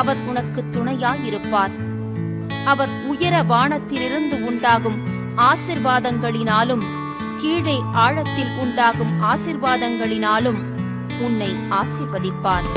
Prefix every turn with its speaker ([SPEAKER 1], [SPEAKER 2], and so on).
[SPEAKER 1] அவர் உனக்கு துணையாயிருப்பார். அவர் உயர வானத்திலிருந்து உண்டாகும் ஆசிர்வாதங்களினாலும் கீழே ஆழத்தில் உண்டாகும் ஆசிர்வாதங்களினாலும் உன்னை ஆசிர்வதிப்பார்.